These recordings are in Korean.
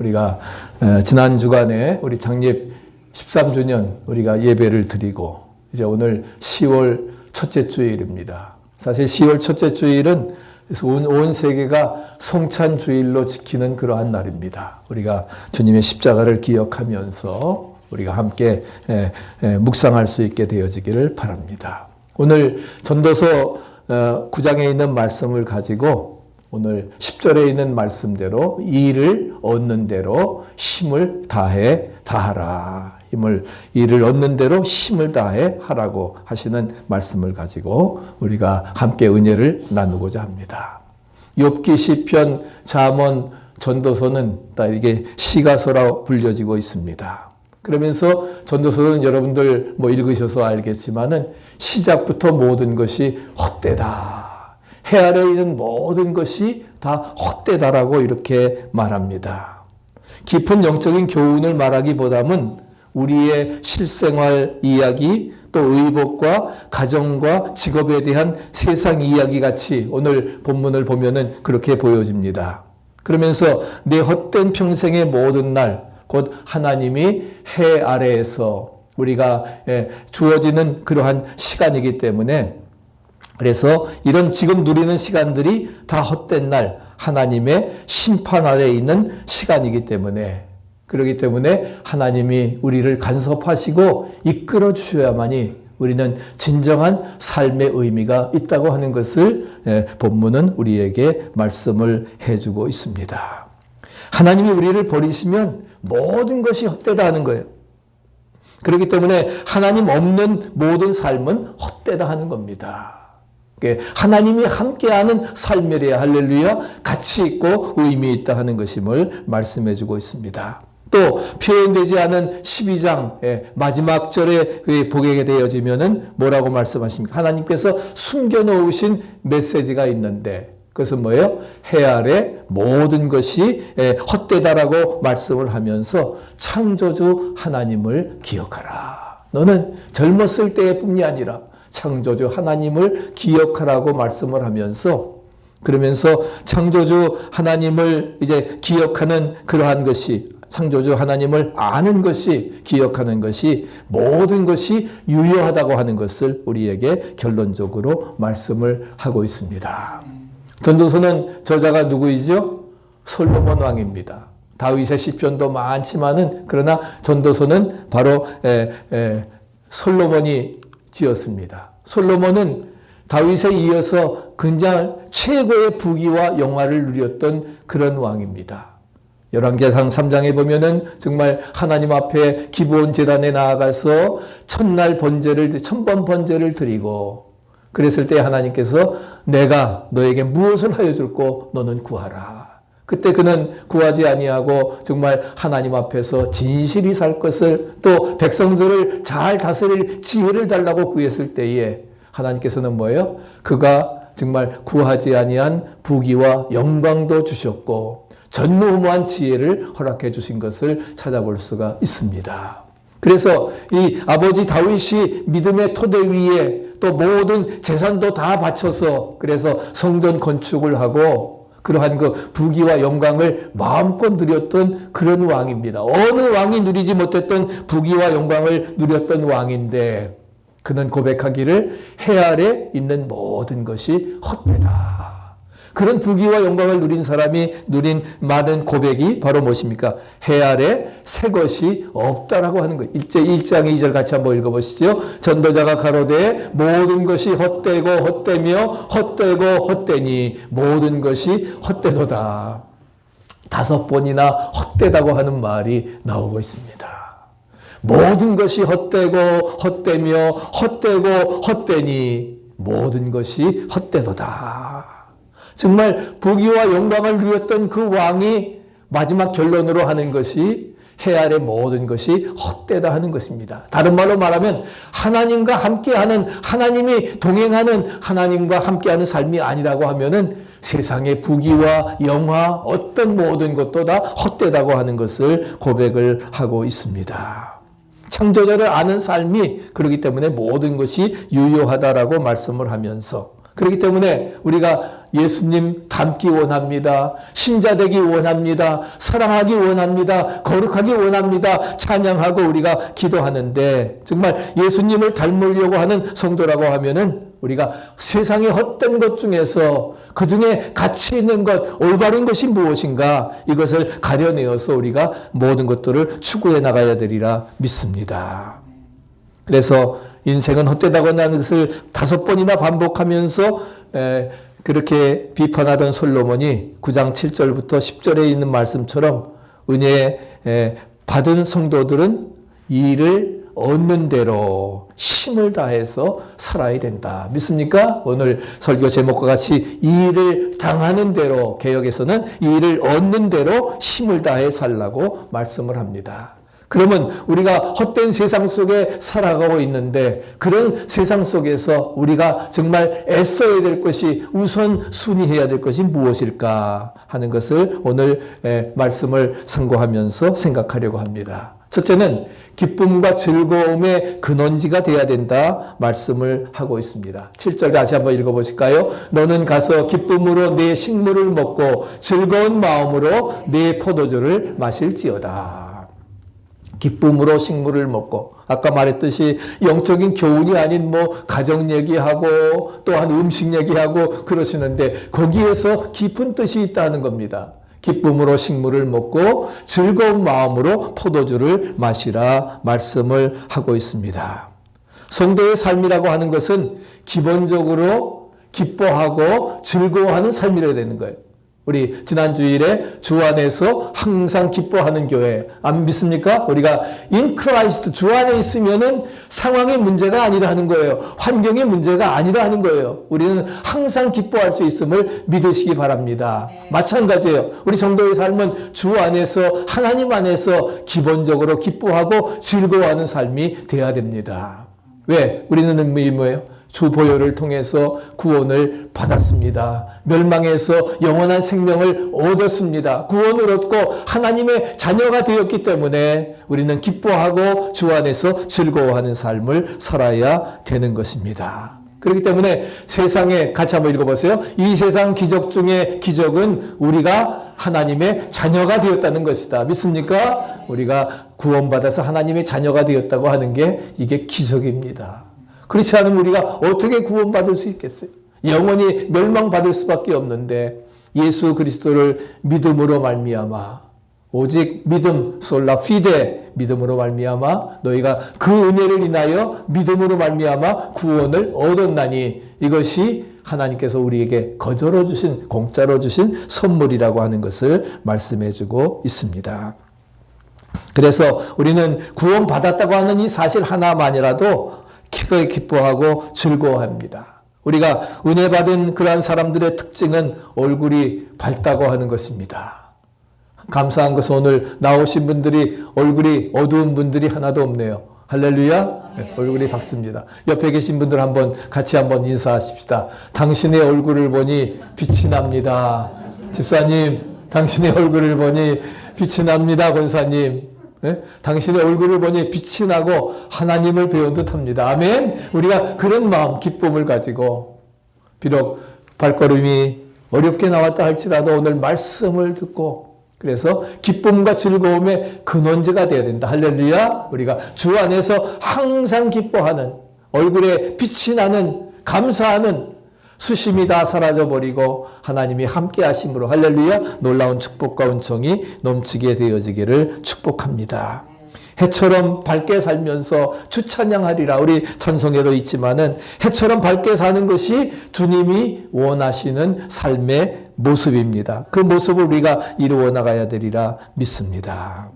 우리가 어, 지난 주간에 우리 창립 13주년 우리가 예배를 드리고 이제 오늘 10월 첫째 주일입니다. 사실 10월 첫째 주일은 온, 온 세계가 성찬 주일로 지키는 그러한 날입니다. 우리가 주님의 십자가를 기억하면서 우리가 함께 묵상할 수 있게 되어지기를 바랍니다. 오늘 전도서 어, 9장에 있는 말씀을 가지고 오늘 10절에 있는 말씀대로 이를 얻는 대로 힘을 다해 다하라. 힘을 이를 얻는 대로 힘을 다해 하라고 하시는 말씀을 가지고 우리가 함께 은혜를 나누고자 합니다. 욥기 시편 잠언 전도서는 다 이게 시가서라 불려지고 있습니다. 그러면서 전도서는 여러분들 뭐 읽으셔서 알겠지만은 시작부터 모든 것이 헛되다. 해 아래 있는 모든 것이 다 헛되다라고 이렇게 말합니다. 깊은 영적인 교훈을 말하기보다는 우리의 실생활 이야기 또 의복과 가정과 직업에 대한 세상 이야기 같이 오늘 본문을 보면은 그렇게 보여집니다. 그러면서 내 헛된 평생의 모든 날 곧 하나님이 해 아래에서 우리가 예, 주어지는 그러한 시간이기 때문에 그래서 이런 지금 누리는 시간들이 다 헛된 날 하나님의 심판 아래 있는 시간이기 때문에 그렇기 때문에 하나님이 우리를 간섭하시고 이끌어 주셔야만이 우리는 진정한 삶의 의미가 있다고 하는 것을 예, 본문은 우리에게 말씀을 해주고 있습니다. 하나님이 우리를 버리시면 모든 것이 헛되다 하는 거예요. 그렇기 때문에 하나님 없는 모든 삶은 헛되다 하는 겁니다. 하나님이 함께하는 삶이래야 할렐루야 가치 있고 의미 있다 하는 것임을 말씀해 주고 있습니다. 또 표현되지 않은 12장 마지막 절에 보게 되어지면 은 뭐라고 말씀하십니까? 하나님께서 숨겨 놓으신 메시지가 있는데 그것은 뭐예요? 해 아래 모든 것이 헛되다라고 말씀을 하면서 창조주 하나님을 기억하라. 너는 젊었을 때뿐이 아니라 창조주 하나님을 기억하라고 말씀을 하면서 그러면서 창조주 하나님을 이제 기억하는 그러한 것이 창조주 하나님을 아는 것이 기억하는 것이 모든 것이 유효하다고 하는 것을 우리에게 결론적으로 말씀을 하고 있습니다. 전도서는 저자가 누구이죠? 솔로몬 왕입니다. 다윗의 시편도 많지만은 그러나 전도서는 바로 에, 에, 솔로몬이 지었습니다. 솔로몬은 다윗에 이어서 그냥 최고의 부귀와 영화를 누렸던 그런 왕입니다. 열왕기상 3장에 보면은 정말 하나님 앞에 기본 재단에 나아가서 첫날 번제를 천번 번제를 드리고 그랬을 때 하나님께서 내가 너에게 무엇을 하여 줄고 너는 구하라. 그때 그는 구하지 아니하고 정말 하나님 앞에서 진실이 살 것을 또 백성들을 잘 다스릴 지혜를 달라고 구했을 때에 하나님께서는 뭐예요? 그가 정말 구하지 아니한 부귀와 영광도 주셨고 전무후무한 지혜를 허락해 주신 것을 찾아볼 수가 있습니다. 그래서 이 아버지 다윗이 믿음의 토대 위에 또 모든 재산도 다 바쳐서 그래서 성전 건축을 하고 그러한 그 부귀와 영광을 마음껏 누렸던 그런 왕입니다. 어느 왕이 누리지 못했던 부귀와 영광을 누렸던 왕인데 그는 고백하기를 해 아래 있는 모든 것이 헛되다. 그런 부귀와 영광을 누린 사람이 누린 많은 고백이 바로 무엇입니까? 해 아래 새 것이 없다라고 하는 거예요. 일제 1장 2절 같이 한번 읽어보시죠. 전도자가 가로되 모든 것이 헛되고 헛되며 헛되고 헛되니 모든 것이 헛되도다. 다섯 번이나 헛되다고 하는 말이 나오고 있습니다. 모든 것이 헛되고 헛되며 헛되고 헛되니 모든 것이 헛되도다. 정말 부귀와 영광을 누렸던 그 왕이 마지막 결론으로 하는 것이 해 아래 모든 것이 헛되다 하는 것입니다. 다른 말로 말하면 하나님과 함께하는 하나님이 동행하는 하나님과 함께하는 삶이 아니라고 하면은 세상의 부귀와 영화 어떤 모든 것도 다 헛되다고 하는 것을 고백을 하고 있습니다. 창조자를 아는 삶이 그렇기 때문에 모든 것이 유효하다라고 말씀을 하면서 그렇기 때문에 우리가 예수님 닮기 원합니다. 신자 되기 원합니다. 사랑하기 원합니다. 거룩하기 원합니다. 찬양하고 우리가 기도하는데 정말 예수님을 닮으려고 하는 성도라고 하면은 우리가 세상의 헛된 것 중에서 그 중에 가치 있는 것, 올바른 것이 무엇인가 이것을 가려내어서 우리가 모든 것들을 추구해 나가야 되리라 믿습니다. 그래서 인생은 헛되다고 하는 것을 다섯 번이나 반복하면서 그렇게 비판하던 솔로몬이 9장 7절부터 10절에 있는 말씀처럼 은혜 받은 성도들은 이를 얻는 대로 힘을 다해서 살아야 된다. 믿습니까? 오늘 설교 제목과 같이 이 일을 당하는 대로 개혁에서는 이 일을 얻는 대로 힘을 다해 살라고 말씀을 합니다. 그러면 우리가 헛된 세상 속에 살아가고 있는데 그런 세상 속에서 우리가 정말 애써야 될 것이 우선 순위해야 될 것이 무엇일까 하는 것을 오늘 말씀을 상고하면서 생각하려고 합니다. 첫째는 기쁨과 즐거움의 근원지가 되어야 된다 말씀을 하고 있습니다. 7절 다시 한번 읽어보실까요? 너는 가서 기쁨으로 내 식물을 먹고 즐거운 마음으로 내 포도주를 마실지어다. 기쁨으로 식물을 먹고 아까 말했듯이 영적인 교훈이 아닌 뭐 가정 얘기하고 또한 음식 얘기하고 그러시는데 거기에서 깊은 뜻이 있다는 겁니다. 기쁨으로 식물을 먹고 즐거운 마음으로 포도주를 마시라 말씀을 하고 있습니다. 성도의 삶이라고 하는 것은 기본적으로 기뻐하고 즐거워하는 삶이라 되는 거예요. 우리 지난 주일에 주 안에서 항상 기뻐하는 교회 안 믿습니까? 우리가 in Christ 주 안에 있으면은 상황의 문제가 아니라 하는 거예요. 환경의 문제가 아니라 하는 거예요. 우리는 항상 기뻐할 수 있음을 믿으시기 바랍니다. 마찬가지예요. 우리 성도의 삶은 주 안에서 하나님 안에서 기본적으로 기뻐하고 즐거워하는 삶이 되어야 됩니다. 왜? 우리는 의미 뭐예요? 주 보혈을 통해서 구원을 받았습니다. 멸망에서 영원한 생명을 얻었습니다. 구원을 얻고 하나님의 자녀가 되었기 때문에 우리는 기뻐하고 주 안에서 즐거워하는 삶을 살아야 되는 것입니다. 그렇기 때문에 세상에 같이 한번 읽어보세요. 이 세상 기적 중에 기적은 우리가 하나님의 자녀가 되었다는 것이다. 믿습니까? 우리가 구원받아서 하나님의 자녀가 되었다고 하는 게 이게 기적입니다. 그렇지 않으면 우리가 어떻게 구원받을 수 있겠어요? 영원히 멸망받을 수밖에 없는데 예수 그리스도를 믿음으로 말미암아 오직 믿음 솔라 피데 믿음으로 말미암아 너희가 그 은혜를 인하여 믿음으로 말미암아 구원을 얻었나니 이것이 하나님께서 우리에게 거저로 주신 공짜로 주신 선물이라고 하는 것을 말씀해 주고 있습니다. 그래서 우리는 구원받았다고 하는 이 사실 하나만이라도 기꺼이 기뻐하고 즐거워합니다. 우리가 은혜 받은 그러한 사람들의 특징은 얼굴이 밝다고 하는 것입니다. 감사한 것은 오늘 나오신 분들이 얼굴이 어두운 분들이 하나도 없네요. 할렐루야. 네, 얼굴이 밝습니다. 옆에 계신 분들 한번 같이 한번 인사하십시다. 당신의 얼굴을 보니 빛이 납니다. 집사님, 당신의 얼굴을 보니 빛이 납니다. 권사님. 예? 당신의 얼굴을 보니 빛이 나고 하나님을 배운 듯합니다. 아멘. 우리가 그런 마음, 기쁨을 가지고 비록 발걸음이 어렵게 나왔다 할지라도 오늘 말씀을 듣고 그래서 기쁨과 즐거움의 근원제가 되어야 된다. 할렐루야. 우리가 주 안에서 항상 기뻐하는 얼굴에 빛이 나는 감사하는 수심이 다 사라져버리고 하나님이 함께 하심으로 할렐루야 놀라운 축복과 은총이 넘치게 되어지기를 축복합니다. 해처럼 밝게 살면서 주 찬양하리라 우리 찬송에도 있지만은 해처럼 밝게 사는 것이 주님이 원하시는 삶의 모습입니다. 그 모습을 우리가 이루어 나가야 되리라 믿습니다.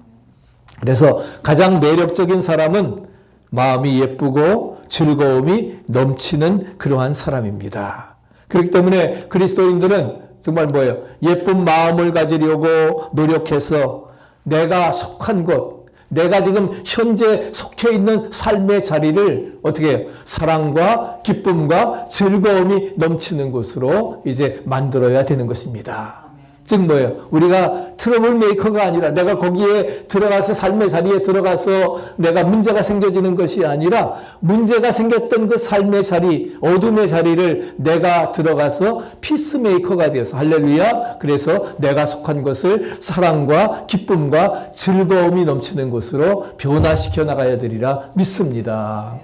그래서 가장 매력적인 사람은 마음이 예쁘고 즐거움이 넘치는 그러한 사람입니다. 그렇기 때문에 그리스도인들은 정말 뭐예요? 예쁜 마음을 가지려고 노력해서 내가 속한 곳, 내가 지금 현재 속해 있는 삶의 자리를 어떻게 해요? 사랑과 기쁨과 즐거움이 넘치는 곳으로 이제 만들어야 되는 것입니다. 즉 뭐예요? 우리가 trouble maker가 아니라 내가 거기에 들어가서 삶의 자리에 들어가서 내가 문제가 생겨지는 것이 아니라 문제가 생겼던 그 삶의 자리, 어둠의 자리를 내가 들어가서 피스메이커가 되어서 할렐루야. 그래서 내가 속한 것을 사랑과 기쁨과 즐거움이 넘치는 곳으로 변화시켜 나가야 되리라 믿습니다.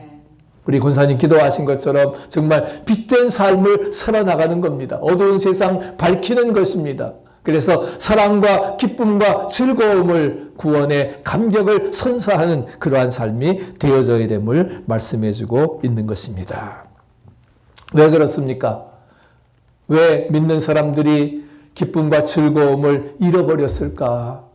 우리 권사님 기도하신 것처럼 정말 빛된 삶을 살아나가는 겁니다. 어두운 세상 밝히는 것입니다. 그래서 사랑과 기쁨과 즐거움을 구원의 감격을 선사하는 그러한 삶이 되어져야 됨을 말씀해 주고 있는 것입니다. 왜 그렇습니까? 왜 믿는 사람들이 기쁨과 즐거움을 잃어버렸을까?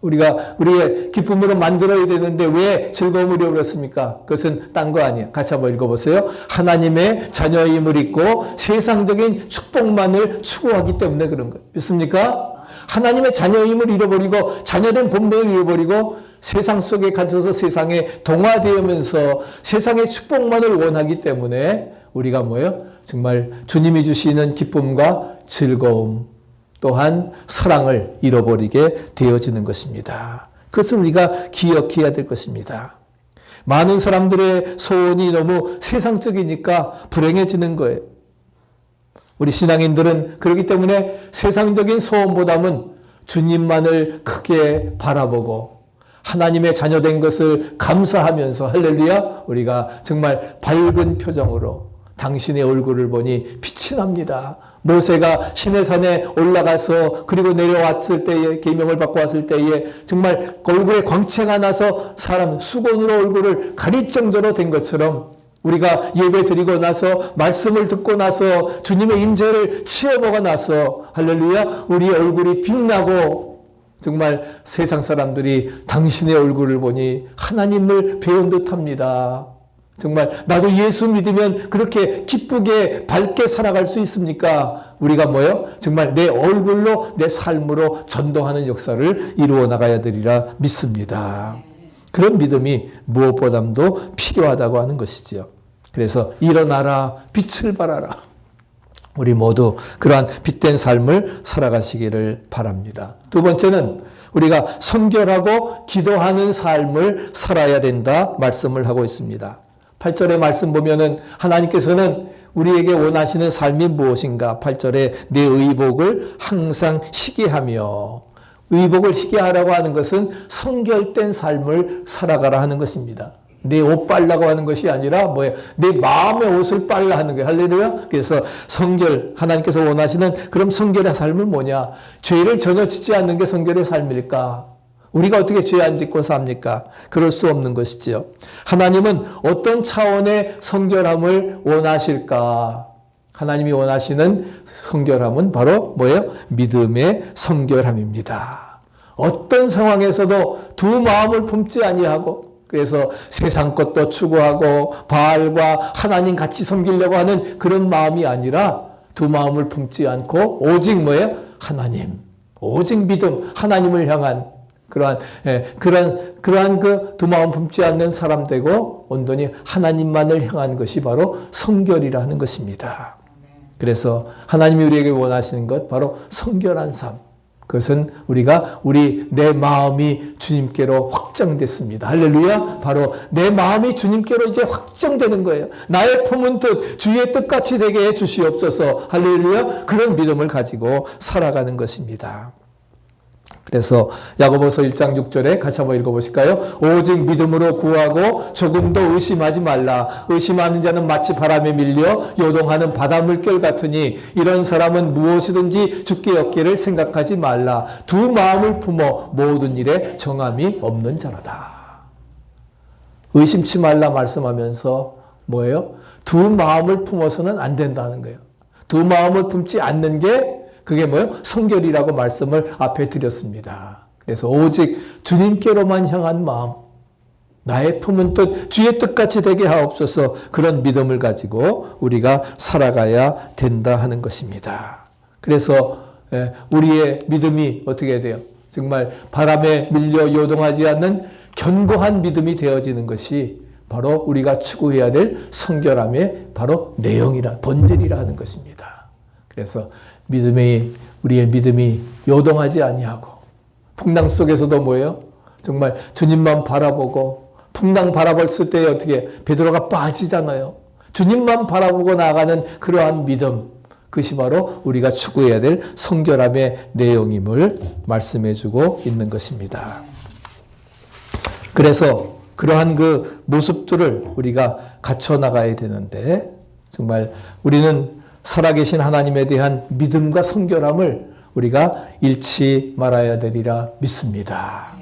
우리가 우리의 기쁨으로 만들어야 되는데 왜 즐거움을 잃어버렸습니까? 그것은 딴 거 아니에요. 같이 한번 읽어보세요. 하나님의 자녀임을 잊고 세상적인 축복만을 추구하기 때문에 그런 거예요. 믿습니까? 하나님의 자녀임을 잃어버리고 자녀된 본분을 잃어버리고 세상 속에 갇혀서 세상에 동화되면서 세상의 축복만을 원하기 때문에 우리가 뭐예요? 정말 주님이 주시는 기쁨과 즐거움, 또한 사랑을 잃어버리게 되어지는 것입니다. 그것을 우리가 기억해야 될 것입니다. 많은 사람들의 소원이 너무 세상적이니까 불행해지는 거예요. 우리 신앙인들은 그렇기 때문에 세상적인 소원보다는 주님만을 크게 바라보고 하나님의 자녀된 것을 감사하면서 할렐루야 우리가 정말 밝은 표정으로 당신의 얼굴을 보니 빛이 납니다. 모세가 시내산에 올라가서 그리고 내려왔을 때에 계명을 받고 왔을 때에 정말 얼굴에 광채가 나서 사람 수건으로 얼굴을 가릴 정도로 된 것처럼 우리가 예배 드리고 나서 말씀을 듣고 나서 주님의 임재를 체험하고 나서 할렐루야 우리의 얼굴이 빛나고 정말 세상 사람들이 당신의 얼굴을 보니 하나님을 배운 듯합니다. 정말 나도 예수 믿으면 그렇게 기쁘게 밝게 살아갈 수 있습니까? 우리가 뭐요? 정말 내 얼굴로 내 삶으로 전도하는 역사를 이루어 나가야 되리라 믿습니다. 그런 믿음이 무엇보다도 필요하다고 하는 것이지요. 그래서 일어나라 빛을 발하라. 우리 모두 그러한 빛된 삶을 살아가시기를 바랍니다. 두 번째는 우리가 선결하고 기도하는 삶을 살아야 된다 말씀을 하고 있습니다. 8절의 말씀 보면은 하나님께서는 우리에게 원하시는 삶이 무엇인가? 8절에 내 의복을 항상 희게하며 의복을 희게하라고 하는 것은 성결된 삶을 살아가라 하는 것입니다. 내 옷 빨라고 하는 것이 아니라 뭐예요? 내 마음의 옷을 빨라 하는 거예요. 할렐루야. 그래서 성결 하나님께서 원하시는 그럼 성결의 삶은 뭐냐? 죄를 전혀 짓지 않는 게 성결의 삶일까? 우리가 어떻게 죄 안 짓고 삽니까? 그럴 수 없는 것이지요. 하나님은 어떤 차원의 성결함을 원하실까? 하나님이 원하시는 성결함은 바로 뭐예요? 믿음의 성결함입니다. 어떤 상황에서도 두 마음을 품지 아니하고 그래서 세상 것도 추구하고 바알과 하나님 같이 섬기려고 하는 그런 마음이 아니라 두 마음을 품지 않고 오직 뭐예요? 하나님. 오직 믿음, 하나님을 향한 그러한 예, 그러한 그러한 그 두 마음 품지 않는 사람 되고 온전히 하나님만을 향한 것이 바로 성결이라 는 것입니다. 그래서 하나님이 우리에게 원하시는 것 바로 성결한 삶. 그것은 우리가 우리 내 마음이 주님께로 확정됐습니다. 할렐루야. 바로 내 마음이 주님께로 이제 확정되는 거예요. 나의 품은 뜻 주의 뜻같이 되게 해 주시옵소서. 할렐루야. 그런 믿음을 가지고 살아가는 것입니다. 그래서 야고보서 1장 6절에 같이 한번 읽어보실까요? 오직 믿음으로 구하고 조금도 의심하지 말라. 의심하는 자는 마치 바람에 밀려 요동하는 바닷물결 같으니 이런 사람은 무엇이든지 죽게 얻기를 생각하지 말라. 두 마음을 품어 모든 일에 정함이 없는 자라다. 의심치 말라 말씀하면서 뭐예요? 두 마음을 품어서는 안 된다는 거예요. 두 마음을 품지 않는 게 그게 뭐예요? 성결이라고 말씀을 앞에 드렸습니다. 그래서 오직 주님께로만 향한 마음, 나의 품은 뜻, 주의 뜻같이 되게 하옵소서 그런 믿음을 가지고 우리가 살아가야 된다 하는 것입니다. 그래서 예, 우리의 믿음이 어떻게 돼요? 정말 바람에 밀려 요동하지 않는 견고한 믿음이 되어지는 것이 바로 우리가 추구해야 될 성결함의 바로 내용이라 본질이라 하는 것입니다. 그래서 믿음의 우리의 믿음이 요동하지 아니하고 풍랑 속에서도 뭐예요? 정말 주님만 바라보고 풍랑 바라봤을 때 어떻게 베드로가 빠지잖아요. 주님만 바라보고 나가는 그러한 믿음 그것이 바로 우리가 추구해야 될 성결함의 내용임을 말씀해 주고 있는 것입니다. 그래서 그러한 그 모습들을 우리가 갖춰 나가야 되는데 정말 우리는 살아계신 하나님에 대한 믿음과 성결함을 우리가 잃지 말아야 되리라 믿습니다.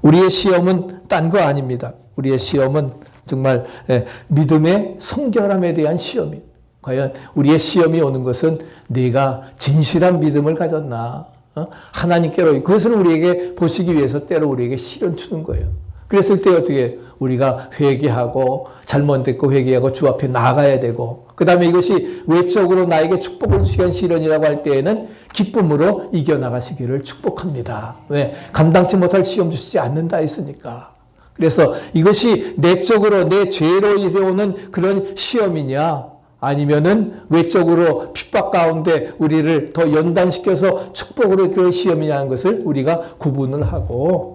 우리의 시험은 딴 거 아닙니다. 우리의 시험은 정말 예, 믿음의 성결함에 대한 시험이 과연 우리의 시험이 오는 것은 내가 진실한 믿음을 가졌나 어? 하나님께로 그것을 우리에게 보시기 위해서 때로 우리에게 시련 주는 거예요. 그랬을 때 어떻게 우리가 회개하고 잘못됐고 회개하고 주 앞에 나가야 되고 그 다음에 이것이 외적으로 나에게 축복을 주시는 시련이라고 할 때에는 기쁨으로 이겨나가시기를 축복합니다. 왜? 감당치 못할 시험 주시지 않는다 했으니까. 그래서 이것이 내적으로 내 죄로 인해 오는 그런 시험이냐 아니면은 외적으로 핍박 가운데 우리를 더 연단시켜서 축복으로 그 시험이냐는 것을 우리가 구분을 하고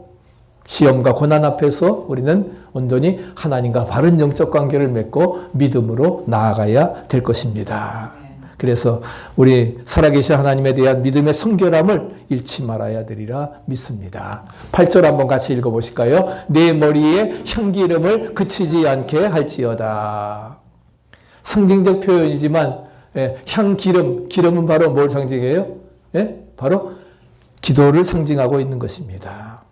시험과 고난 앞에서 우리는 온전히 하나님과 바른 영적 관계를 맺고 믿음으로 나아가야 될 것입니다. 그래서 우리 살아계신 하나님에 대한 믿음의 성결함을 잃지 말아야 되리라 믿습니다. 8절 한번 같이 읽어보실까요? 내 머리에 향기름을 그치지 않게 할지어다. 상징적 표현이지만 예, 향 기름, 기름은 바로 뭘 상징해요? 예? 바로 기도를 상징하고 있는 것입니다.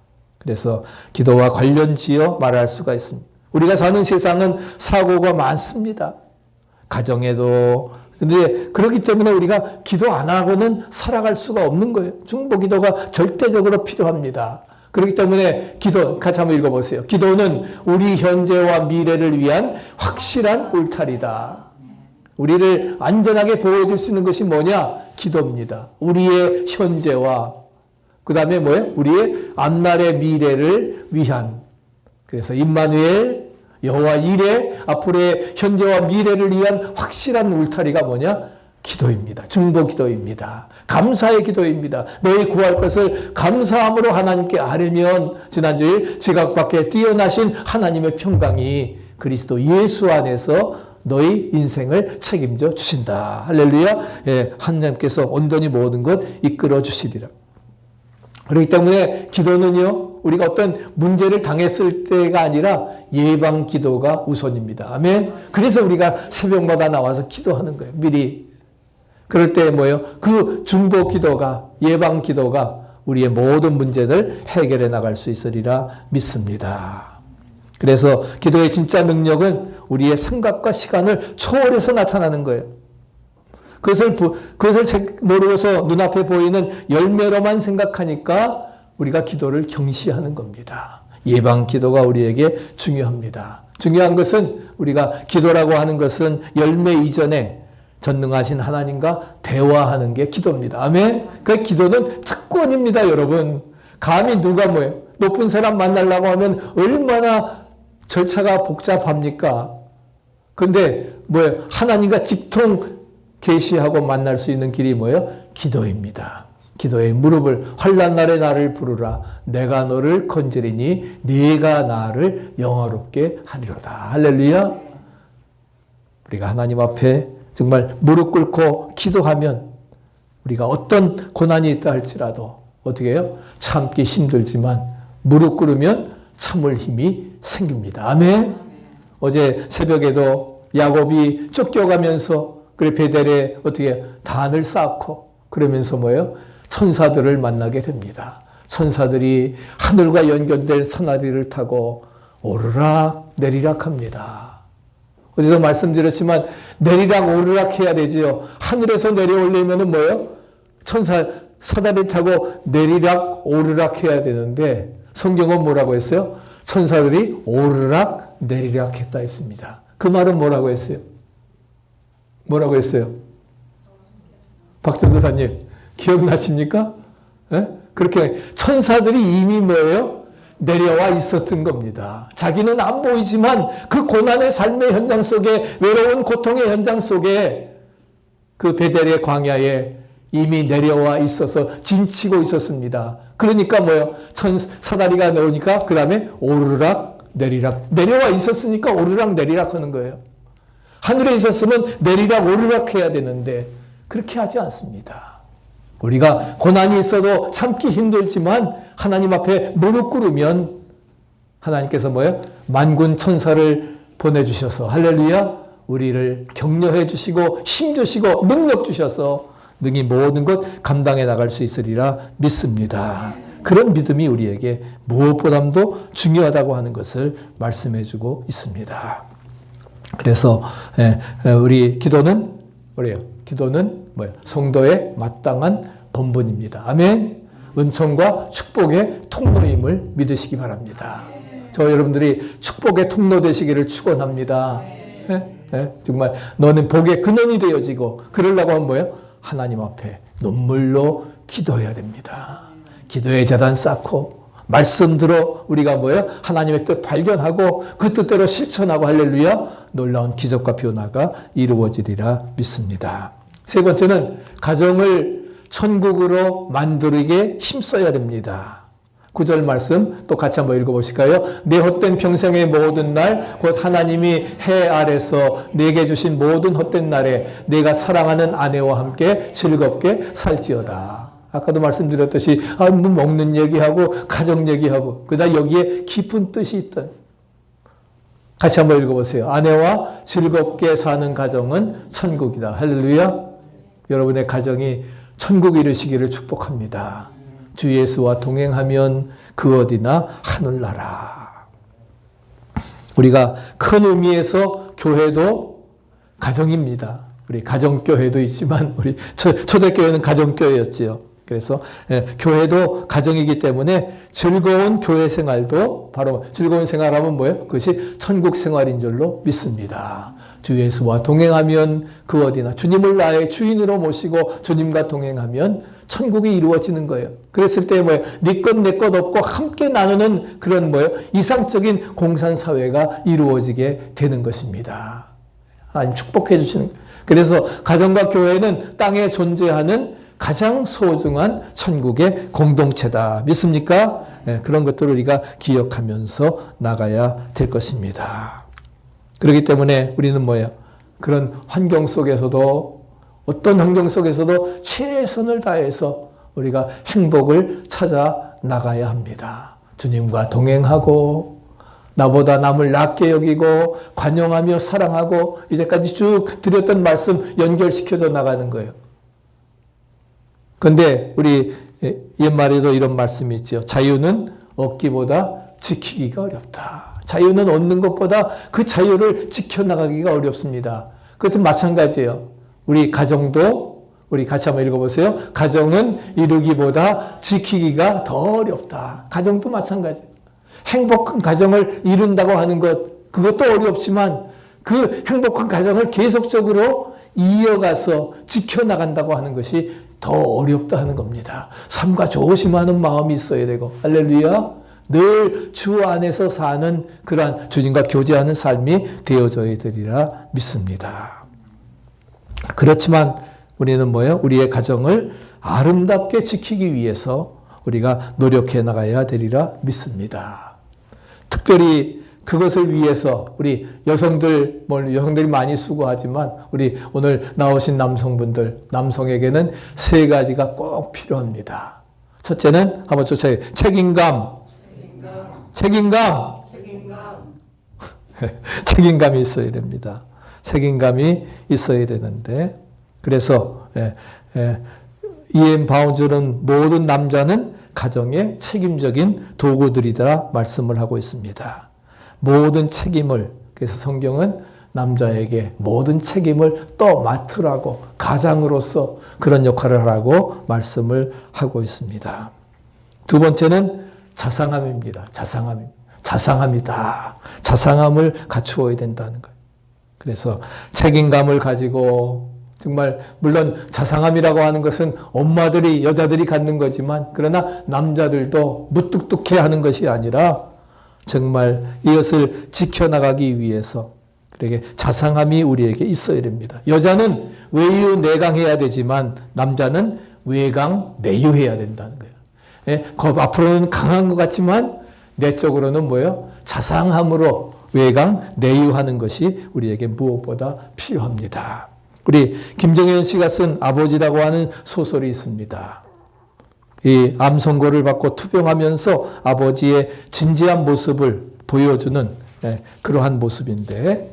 그래서 기도와 관련지어 말할 수가 있습니다. 우리가 사는 세상은 사고가 많습니다. 가정에도 근데 그렇기 때문에 우리가 기도 안 하고는 살아갈 수가 없는 거예요. 중보 기도가 절대적으로 필요합니다. 그렇기 때문에 기도 같이 한번 읽어보세요. 기도는 우리 현재와 미래를 위한 확실한 울타리다. 우리를 안전하게 보호해 줄 수 있는 것이 뭐냐? 기도입니다. 우리의 현재와 그 다음에 뭐예요? 우리의 앞날의 미래를 위한. 그래서 임마누엘 여호와 이레 앞으로의 현재와 미래를 위한 확실한 울타리가 뭐냐? 기도입니다. 중보 기도입니다. 감사의 기도입니다. 너희 구할 것을 감사함으로 하나님께 아뢰면 지난주일 지각 밖에 뛰어나신 하나님의 평강이 그리스도 예수 안에서 너희 인생을 책임져 주신다. 할렐루야. 예, 하나님께서 온전히 모든 것 이끌어 주시리라. 그렇기 때문에 기도는요, 우리가 어떤 문제를 당했을 때가 아니라 예방 기도가 우선입니다. 아멘. 그래서 우리가 새벽마다 나와서 기도하는 거예요. 미리. 그럴 때 뭐예요? 그 중보 기도가, 예방 기도가 우리의 모든 문제들 해결해 나갈 수 있으리라 믿습니다. 그래서 기도의 진짜 능력은 우리의 생각과 시간을 초월해서 나타나는 거예요. 그것을, 그것을 모르고서 눈앞에 보이는 열매로만 생각하니까 우리가 기도를 경시하는 겁니다. 예방 기도가 우리에게 중요합니다. 중요한 것은 우리가 기도라고 하는 것은 열매 이전에 전능하신 하나님과 대화하는 게 기도입니다. 아멘. 그 기도는 특권입니다, 여러분. 감히 누가 뭐예요? 높은 사람 만나려고 하면 얼마나 절차가 복잡합니까? 근데 뭐예요? 하나님과 직통 계시하고 만날 수 있는 길이 뭐예요? 기도입니다. 기도의 무릎을 환란 날에 나를 부르라 내가 너를 건지리니 네가 나를 영화롭게 하리로다. 할렐루야. 우리가 하나님 앞에 정말 무릎 꿇고 기도하면 우리가 어떤 고난이 있다 할지라도 어떻게 해요? 참기 힘들지만 무릎 꿇으면 참을 힘이 생깁니다. 아멘. 어제 새벽에도 야곱이 쫓겨가면서 그래 베델에 어떻게 단을 쌓고 그러면서 뭐예요? 천사들을 만나게 됩니다. 천사들이 하늘과 연결된 사나리를 타고 오르락 내리락 합니다. 어제도 말씀드렸지만 내리락 오르락 해야 되지요. 하늘에서 내려올려면 뭐예요? 천사 사다리 타고 내리락 오르락 해야 되는데 성경은 뭐라고 했어요? 천사들이 오르락 내리락 했다 했습니다. 그 말은 뭐라고 했어요? 뭐라고 했어요? 박전도사님 기억나십니까? 네? 그렇게 천사들이 이미 뭐예요? 내려와 있었던 겁니다. 자기는 안 보이지만 그 고난의 삶의 현장 속에 외로운 고통의 현장 속에 그 베델의 광야에 이미 내려와 있어서 진치고 있었습니다. 그러니까 뭐요? 천 사다리가 나오니까 그 다음에 오르락 내리락 내려와 있었으니까 오르락 내리락 하는 거예요. 하늘에 있었으면 내리락 오르락 해야 되는데 그렇게 하지 않습니다. 우리가 고난이 있어도 참기 힘들지만 하나님 앞에 무릎 꿇으면 하나님께서 뭐예요? 만군 천사를 보내주셔서 할렐루야 우리를 격려해 주시고 힘 주시고 능력 주셔서 능히 모든 것 감당해 나갈 수 있으리라 믿습니다. 그런 믿음이 우리에게 무엇보다도 중요하다고 하는 것을 말씀해 주고 있습니다. 그래서 예, 예, 우리 기도는 뭐래요? 기도는 뭐예요? 성도의 마땅한 본분입니다. 아멘. 은총과 축복의 통로임을 믿으시기 바랍니다. 저 여러분들이 축복의 통로 되시기를 축원합니다. 예? 예? 정말 너는 복의 근원이 되어지고 그러려고 하면 뭐예요? 하나님 앞에 눈물로 기도해야 됩니다. 기도의 재단 쌓고 말씀 들어 우리가 뭐예요? 하나님의 뜻 발견하고 그 뜻대로 실천하고 할렐루야 놀라운 기적과 변화가 이루어지리라 믿습니다. 세 번째는 가정을 천국으로 만들게 힘써야 됩니다. 구절 말씀 또 같이 한번 읽어보실까요? 내 헛된 평생의 모든 날, 곧 하나님이 해 아래서 내게 주신 모든 헛된 날에 내가 사랑하는 아내와 함께 즐겁게 살지어다. 아까도 말씀드렸듯이, 아, 뭐 먹는 얘기하고, 가정 얘기하고, 그다 여기에 깊은 뜻이 있던. 같이 한번 읽어보세요. 아내와 즐겁게 사는 가정은 천국이다. 할렐루야. 여러분의 가정이 천국 이르시기를 축복합니다. 주 예수와 동행하면 그 어디나 하늘나라. 우리가 큰 의미에서 교회도 가정입니다. 우리 가정교회도 있지만 우리 초대교회는 가정교회였지요. 그래서 예, 교회도 가정이기 때문에 즐거운 교회 생활도 바로 즐거운 생활하면 뭐예요? 그것이 천국 생활인 줄로 믿습니다. 주 예수와 동행하면 그 어디나 주님을 나의 주인으로 모시고 주님과 동행하면 천국이 이루어지는 거예요. 그랬을 때 뭐예요? 네것 내것 없고 함께 나누는 그런 뭐예요? 이상적인 공산 사회가 이루어지게 되는 것입니다. 하나님 축복해 주시는 그래서 가정과 교회는 땅에 존재하는 가장 소중한 천국의 공동체다. 믿습니까? 네, 그런 것들을 우리가 기억하면서 나가야 될 것입니다. 그렇기 때문에 우리는 뭐예요? 그런 환경 속에서도 어떤 환경 속에서도 최선을 다해서 우리가 행복을 찾아 나가야 합니다. 주님과 동행하고 나보다 남을 낮게 여기고 관용하며 사랑하고 이제까지 쭉 드렸던 말씀 연결시켜서 나가는 거예요. 그런데 우리 옛말에도 이런 말씀이 있죠. 자유는 얻기보다 지키기가 어렵다. 자유는 얻는 것보다 그 자유를 지켜나가기가 어렵습니다. 그것도 마찬가지예요. 우리 가정도 우리 같이 한번 읽어보세요. 가정은 이루기보다 지키기가 더 어렵다. 가정도 마찬가지. 행복한 가정을 이룬다고 하는 것 그것도 어렵지만 그 행복한 가정을 계속적으로 이어가서 지켜나간다고 하는 것이 더 어렵다 하는 겁니다. 삶과 조심하는 마음이 있어야 되고 할렐루야. 늘 주 안에서 사는 그러한 주님과 교제하는 삶이 되어져야 되리라 믿습니다. 그렇지만 우리는 뭐예요? 우리의 가정을 아름답게 지키기 위해서 우리가 노력해 나가야 되리라 믿습니다. 특별히 그것을 위해서 우리 여성들, 뭐 여성들이 많이 수고하지만 우리 오늘 나오신 남성분들, 남성에게는 세 가지가 꼭 필요합니다. 첫째는 한번 쫓아요. 책임감. 책임감. 책임감. 책임감이 있어야 됩니다. 책임감이 있어야 되는데 그래서 예, 예, 이엠 바운즈는 모든 남자는 가정의 책임적인 도구들이다 말씀을 하고 있습니다. 모든 책임을 그래서 성경은 남자에게 모든 책임을 또 맡으라고 가장으로서 그런 역할을 하라고 말씀을 하고 있습니다. 두 번째는 자상함입니다. 자상함. 자상함이다. 자상함을 갖추어야 된다는 거예요. 그래서 책임감을 가지고 정말 물론 자상함이라고 하는 것은 엄마들이 여자들이 갖는 거지만 그러나 남자들도 무뚝뚝해 하는 것이 아니라 정말 이것을 지켜나가기 위해서 그러게 자상함이 우리에게 있어야 됩니다. 여자는 외유 내강해야 되지만 남자는 외강 내유해야 된다는 거예요. 예, 앞으로는 강한 것 같지만 내적으로는 뭐예요? 자상함으로 외강 내유하는 것이 우리에게 무엇보다 필요합니다. 우리 김정현 씨가 쓴 아버지라고 하는 소설이 있습니다. 이 암선고를 받고 투병하면서 아버지의 진지한 모습을 보여주는 예, 그러한 모습인데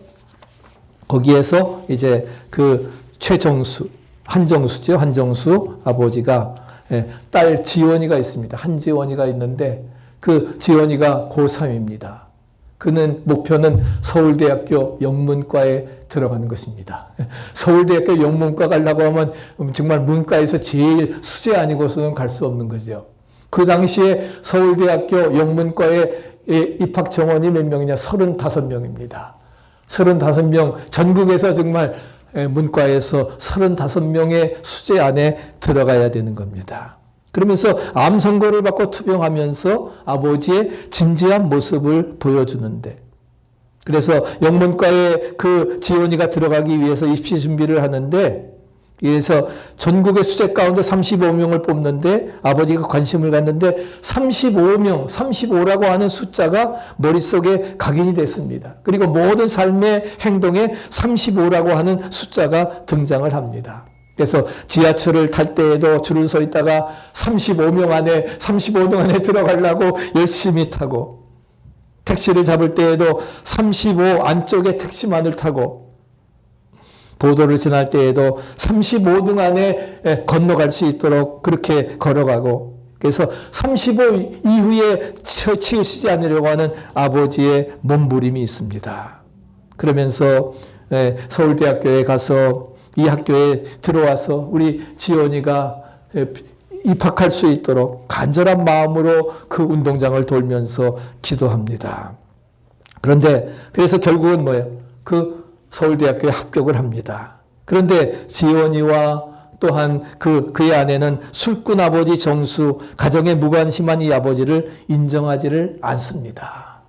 거기에서 이제 그 최정수 한정수죠 한정수 아버지가 예, 딸 지원이가 있습니다 한지원이가 있는데 그 지원이가 고3입니다. 그는 목표는 서울대학교 영문과에 들어가는 것입니다. 서울대학교 영문과 가려고 하면 정말 문과에서 제일 수제 아니고서는 갈 수 없는 거죠. 그 당시에 서울대학교 영문과의 입학 정원이 몇 명이냐? 35명입니다. 35명, 전국에서 정말 문과에서 35명의 수제 안에 들어가야 되는 겁니다. 그러면서 암 선고를 받고 투병하면서 아버지의 진지한 모습을 보여주는데 그래서 영문과에 그 지원이가 들어가기 위해서 입시 준비를 하는데 그래서 전국의 수재 가운데 35명을 뽑는데 아버지가 관심을 갖는데 35명, 35라고 하는 숫자가 머릿속에 각인이 됐습니다. 그리고 모든 삶의 행동에 35라고 하는 숫자가 등장을 합니다. 그래서 지하철을 탈 때에도 줄을 서 있다가 35명 안에 35명 안에 들어가려고 열심히 타고 택시를 잡을 때에도 35 안쪽에 택시만을 타고 보도를 지날 때에도 35등 안에 건너갈 수 있도록 그렇게 걸어가고 그래서 35 이후에 치우치지 않으려고 하는 아버지의 몸부림이 있습니다. 그러면서 서울대학교에 가서 이 학교에 들어와서 우리 지원이가 입학할 수 있도록 간절한 마음으로 그 운동장을 돌면서 기도합니다. 그런데 그래서 결국은 뭐예요? 그 서울대학교에 합격을 합니다. 그런데 지원이와 또한 그, 그의 아내는 술꾼 아버지 정수, 가정에 무관심한 이 아버지를 인정하지를 않습니다.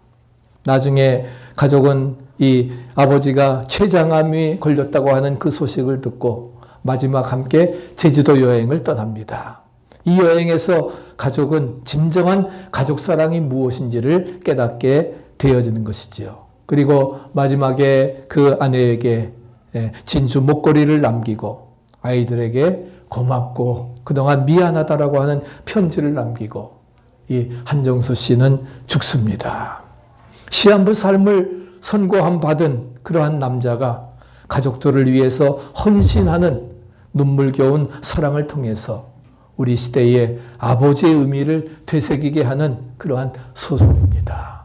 나중에 가족은 이 아버지가 췌장암이 걸렸다고 하는 그 소식을 듣고 마지막 함께 제주도 여행을 떠납니다. 이 여행에서 가족은 진정한 가족 사랑이 무엇인지를 깨닫게 되어지는 것이지요. 그리고 마지막에 그 아내에게 예, 진주 목걸이를 남기고 아이들에게 고맙고 그동안 미안하다라고 하는 편지를 남기고 이 한정수 씨는 죽습니다. 시한부 삶을 선고함 받은 그러한 남자가 가족들을 위해서 헌신하는 눈물겨운 사랑을 통해서 우리 시대의 아버지의 의미를 되새기게 하는 그러한 소설입니다.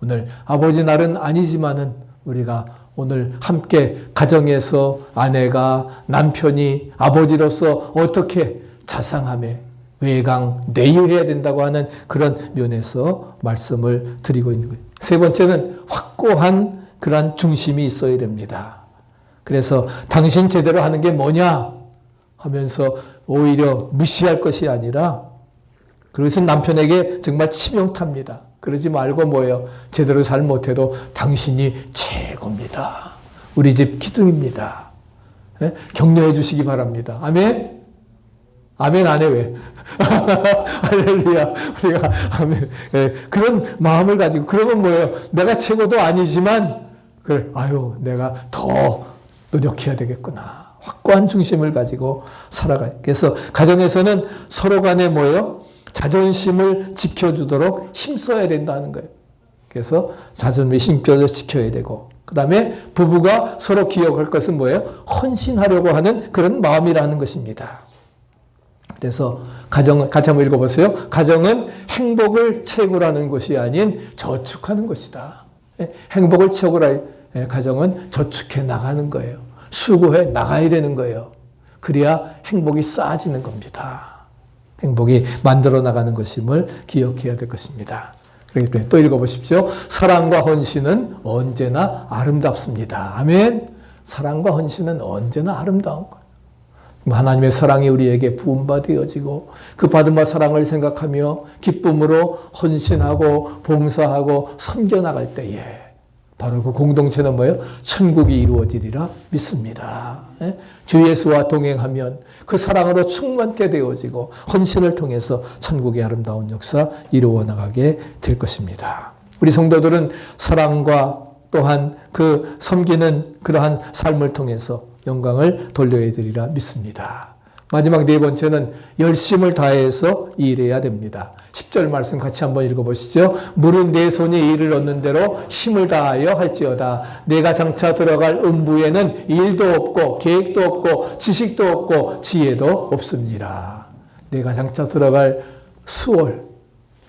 오늘 아버지 날은 아니지만은 우리가 오늘 함께 가정에서 아내가 남편이 아버지로서 어떻게 자상함에 외강 내유해야 된다고 하는 그런 면에서 말씀을 드리고 있는 거예요. 세 번째는 확고한 그러한 중심이 있어야 됩니다. 그래서 당신 제대로 하는 게 뭐냐 하면서 오히려 무시할 것이 아니라 그것은 남편에게 정말 치명타입니다. 그러지 말고 뭐예요? 제대로 잘 못해도 당신이 최고입니다. 우리 집 기둥입니다. 네? 격려해 주시기 바랍니다. 아멘? 아멘 안 해, 왜? 할렐루야. 우리가 아멘. 네, 그런 마음을 가지고, 그러면 뭐예요? 내가 최고도 아니지만, 그래, 아유, 내가 더 노력해야 되겠구나. 확고한 중심을 가지고 살아가요. 그래서 가정에서는 서로 간에 뭐예요? 자존심을 지켜주도록 힘써야 된다는 거예요. 그래서 자존심을 힘줘서 지켜야 되고, 그 다음에 부부가 서로 기억할 것은 뭐예요? 헌신하려고 하는 그런 마음이라는 것입니다. 그래서 가정, 같이 한번 읽어보세요. 가정은 행복을 채굴하는 것이 아닌 저축하는 것이다. 예, 행복을 채굴할 예, 가정은 저축해 나가는 거예요. 수고해 나가야 되는 거예요. 그래야 행복이 쌓아지는 겁니다. 행복이 만들어 나가는 것임을 기억해야 될 것입니다. 그렇기 또 읽어보십시오. 사랑과 헌신은 언제나 아름답습니다. 아멘. 사랑과 헌신은 언제나 아름다운 거예요. 하나님의 사랑이 우리에게 부음받아지고 그 받은 바 사랑을 생각하며 기쁨으로 헌신하고 봉사하고 섬겨나갈 때에 바로 그 공동체는 뭐예요? 천국이 이루어지리라 믿습니다. 예? 주 예수와 동행하면 그 사랑으로 충만케 되어지고 헌신을 통해서 천국의 아름다운 역사 이루어 나가게 될 것입니다. 우리 성도들은 사랑과 또한 그 섬기는 그러한 삶을 통해서 영광을 돌려야 되리라 믿습니다. 마지막 네 번째는 열심을 다해서 일해야 됩니다. 10절 말씀 같이 한번 읽어보시죠. 물은 내 손이 일을 얻는 대로 힘을 다하여 할지어다. 내가 장차 들어갈 음부에는 일도 없고 계획도 없고 지식도 없고 지혜도 없습니다. 내가 장차 들어갈 수월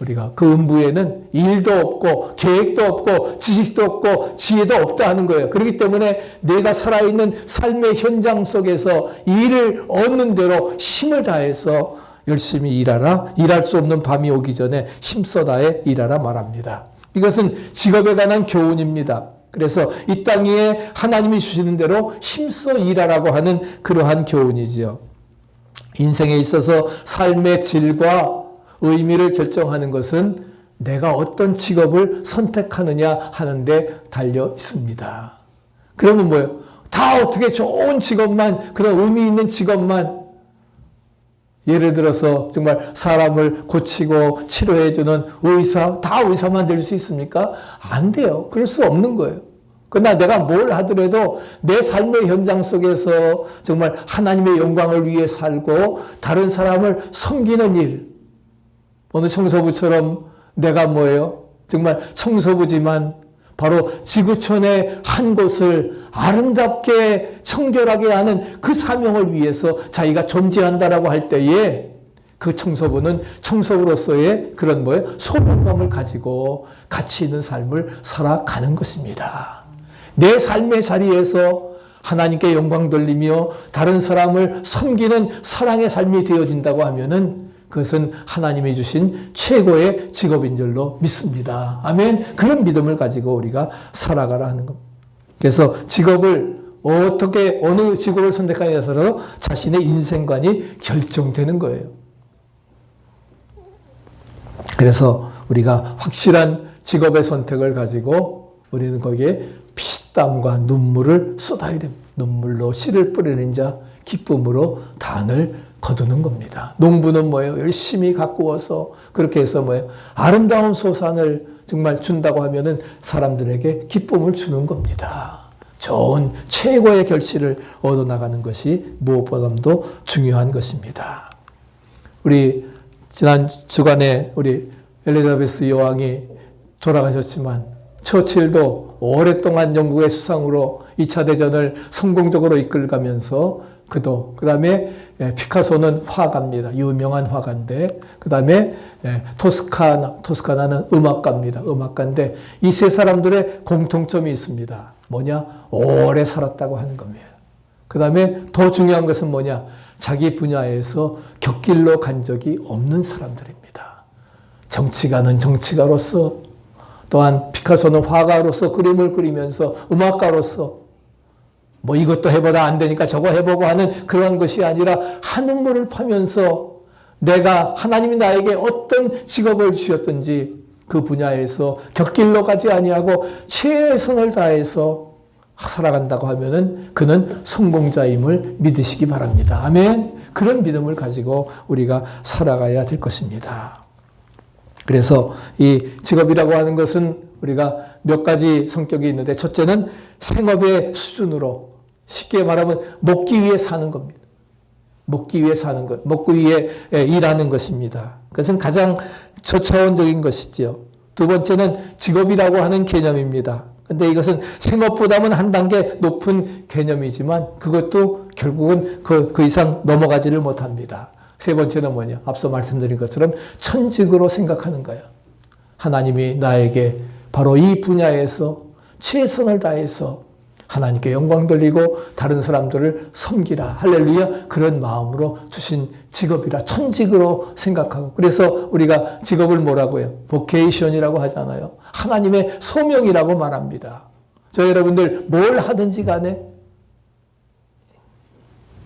우리가 그 음부에는 일도 없고 계획도 없고 지식도 없고 지혜도 없다 하는 거예요. 그렇기 때문에 내가 살아있는 삶의 현장 속에서 일을 얻는 대로 힘을 다해서 열심히 일하라. 일할 수 없는 밤이 오기 전에 힘써 다해 일하라 말합니다. 이것은 직업에 관한 교훈입니다. 그래서 이 땅 위에 하나님이 주시는 대로 힘써 일하라고 하는 그러한 교훈이지요. 인생에 있어서 삶의 질과 의미를 결정하는 것은 내가 어떤 직업을 선택하느냐 하는데 달려 있습니다. 그러면 뭐예요? 다 어떻게 좋은 직업만, 그런 의미 있는 직업만, 예를 들어서 정말 사람을 고치고 치료해주는 의사, 다 의사만 될 수 있습니까? 안 돼요. 그럴 수 없는 거예요. 그러나 내가 뭘 하더라도 내 삶의 현장 속에서 정말 하나님의 영광을 위해 살고 다른 사람을 섬기는 일, 어느 청소부처럼 내가 뭐예요? 정말 청소부지만 바로 지구촌의 한 곳을 아름답게 청결하게 하는 그 사명을 위해서 자기가 존재한다라고 할 때에 그 청소부는 청소부로서의 그런 뭐예요? 소명감을 가지고 가치 있는 삶을 살아가는 것입니다. 내 삶의 자리에서 하나님께 영광 돌리며 다른 사람을 섬기는 사랑의 삶이 되어진다고 하면은 그것은 하나님이 주신 최고의 직업인 줄로 믿습니다. 아멘. 그런 믿음을 가지고 우리가 살아가라 하는 겁니다. 그래서 직업을 어떻게 어느 직업을 선택하냐에 따라서 자신의 인생관이 결정되는 거예요. 그래서 우리가 확실한 직업의 선택을 가지고 우리는 거기에 피땀과 눈물을 쏟아야 됩니다. 눈물로 씨를 뿌리는 자 기쁨으로 단을 거두는 겁니다. 농부는 뭐예요? 열심히 가꾸어서 그렇게 해서 뭐예요? 아름다운 소산을 정말 준다고 하면은 사람들에게 기쁨을 주는 겁니다. 좋은 최고의 결실을 얻어 나가는 것이 무엇보다도 중요한 것입니다. 우리 지난 주간에 우리 엘리자베스 여왕이 돌아가셨지만 처칠도 오랫동안 영국의 수상으로 2차 대전을 성공적으로 이끌가면서 그도 그 다음에 예, 피카소는 화가입니다. 유명한 화가인데 그 다음에 예, 토스카나 토스카나는 음악가입니다. 음악가인데 이 세 사람들의 공통점이 있습니다. 뭐냐 오래 살았다고 하는 겁니다. 그 다음에 더 중요한 것은 뭐냐 자기 분야에서 격길로 간 적이 없는 사람들입니다. 정치가는 정치가로서 또한 피카소는 화가로서 그림을 그리면서 음악가로서 뭐 이것도 해보다 안 되니까 저거 해보고 하는 그런 것이 아니라 한눈물을 파면서 내가 하나님이 나에게 어떤 직업을 주셨든지 그 분야에서 격길로 가지 아니하고 최선을 다해서 살아간다고 하면은 그는 성공자임을 믿으시기 바랍니다. 아멘. 그런 믿음을 가지고 우리가 살아가야 될 것입니다. 그래서 이 직업이라고 하는 것은 우리가 몇 가지 성격이 있는데 첫째는 생업의 수준으로 쉽게 말하면 먹기 위해 사는 겁니다. 먹기 위해 사는 것, 먹기 위해 예, 일하는 것입니다. 그것은 가장 저차원적인 것이지요. 두 번째는 직업이라고 하는 개념입니다. 근데 이것은 생업보다는 한 단계 높은 개념이지만 그것도 결국은 그, 그 이상 넘어가지를 못합니다. 세 번째는 뭐냐? 앞서 말씀드린 것처럼 천직으로 생각하는 거예요. 하나님이 나에게 바로 이 분야에서 최선을 다해서 하나님께 영광 돌리고 다른 사람들을 섬기라. 할렐루야. 그런 마음으로 주신 직업이라 천직으로 생각하고 그래서 우리가 직업을 뭐라고 해요? 보케이션이라고 하잖아요. 하나님의 소명이라고 말합니다. 저 여러분들 뭘 하든지 간에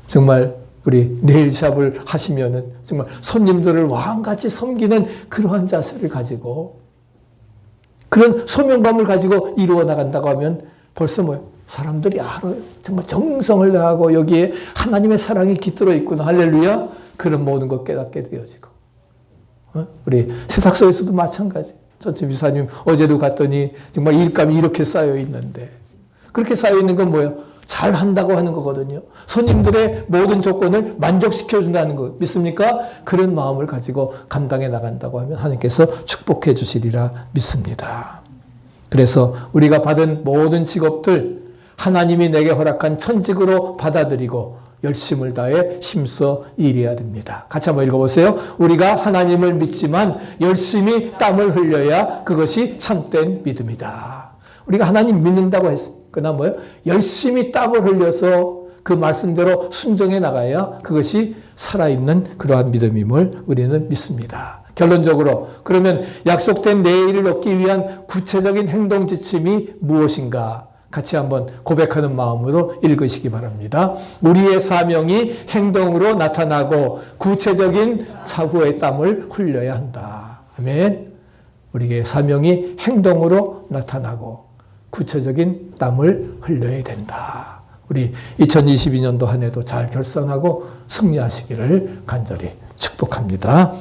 정말 우리 네일샵을 하시면은 정말 손님들을 왕같이 섬기는 그러한 자세를 가지고 그런 소명감을 가지고 이루어 나간다고 하면 벌써 뭐 사람들이 알아요. 정말 정성을 다하고 여기에 하나님의 사랑이 깃들어 있구나. 할렐루야. 그런 모든 것 깨닫게 되어지고. 어? 우리 세탁소에서도 마찬가지. 전체 비사님 어제도 갔더니 정말 일감이 이렇게 쌓여 있는데 그렇게 쌓여 있는 건 뭐예요? 잘 한다고 하는 거거든요. 손님들의 모든 조건을 만족시켜 준다는 거 믿습니까? 그런 마음을 가지고 감당해 나간다고 하면 하나님께서 축복해 주시리라 믿습니다. 그래서 우리가 받은 모든 직업들 하나님이 내게 허락한 천직으로 받아들이고 열심을 다해 힘써 일해야 됩니다. 같이 한번 읽어보세요. 우리가 하나님을 믿지만 열심히 땀을 흘려야 그것이 참된 믿음이다. 우리가 하나님 믿는다고 했어. 그러나 뭐예요? 열심히 땀을 흘려서 그 말씀대로 순종해 나가야 그것이 살아있는 그러한 믿음임을 우리는 믿습니다. 결론적으로 그러면 약속된 내일을 얻기 위한 구체적인 행동 지침이 무엇인가? 같이 한번 고백하는 마음으로 읽으시기 바랍니다. 우리의 사명이 행동으로 나타나고 구체적인 사후의 땀을 흘려야 한다. 아멘. 우리의 사명이 행동으로 나타나고 구체적인 땀을 흘려야 된다. 우리 2022년도 한 해도 잘 결산하고 승리하시기를 간절히 축복합니다.